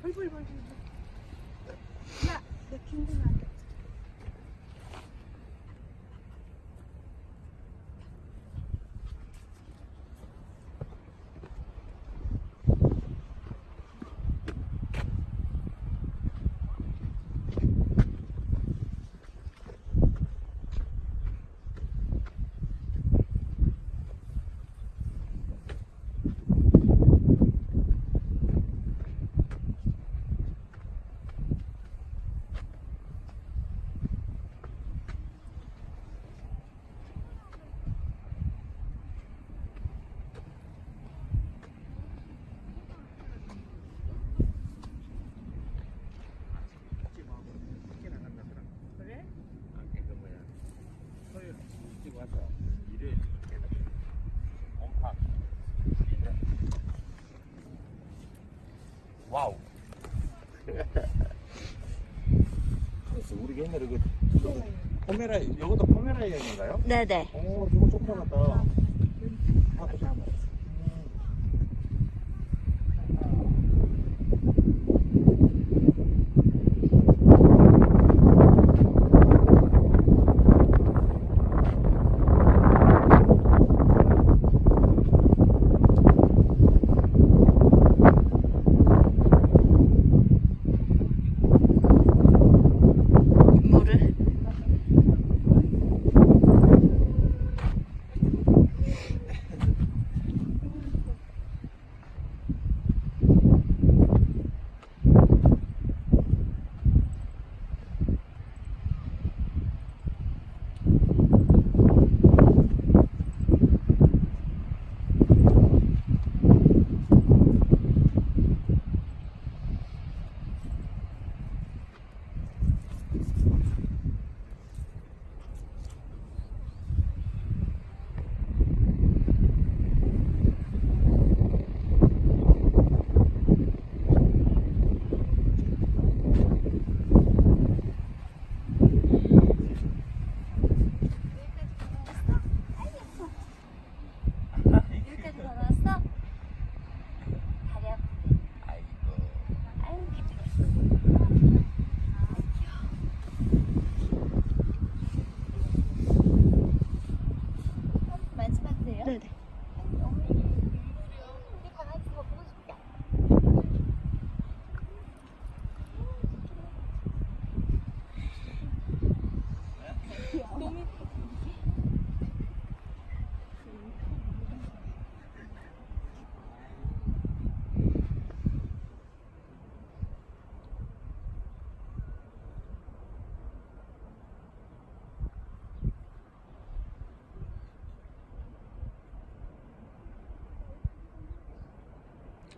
죽으려고. 이 벌벌 벌벌. 야, 내 김구나. 그래? 안개 그 뭐야 토요일 일찍 와서 와우 그래서 우리 옛날에 그 포메라 이것도 포메라이언인가요? 네네. 오 저거 쫓겨났다 아,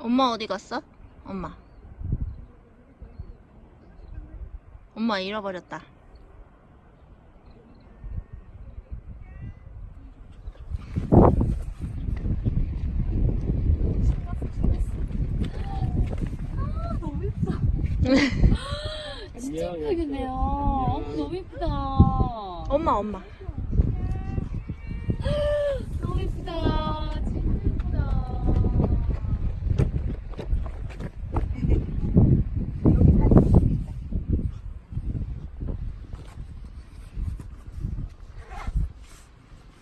엄마 어디 갔어? 엄마. 엄마 잃어버렸다. 안녕 예쁘네요. 너무 예쁘다. 엄마 엄마. 너무 예쁘다. 진짜 예쁘다.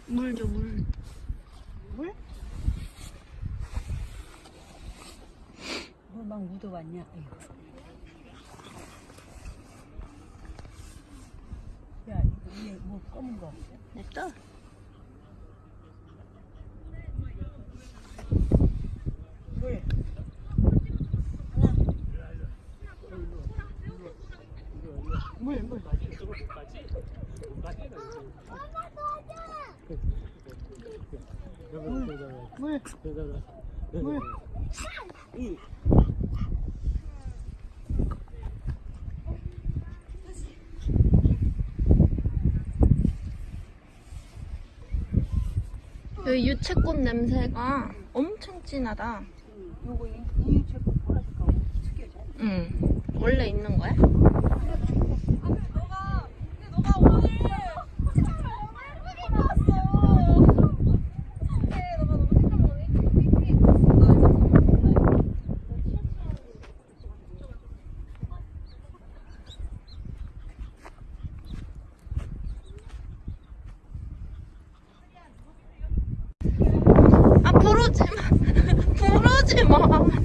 물 줘 물. 물? 뭐 막 묻어왔냐? 아이고. 야, 이거 위에 뭐 검은 거? 냅둬. 물. 물, 물. 물. 물. 여 기 유채꽃 냄새가 엄청 진하다. 요거 이, 이 제품 보라색하고 특이하지 않아? 응. 원래 있는 거야? 부르지 마. 부르지 마.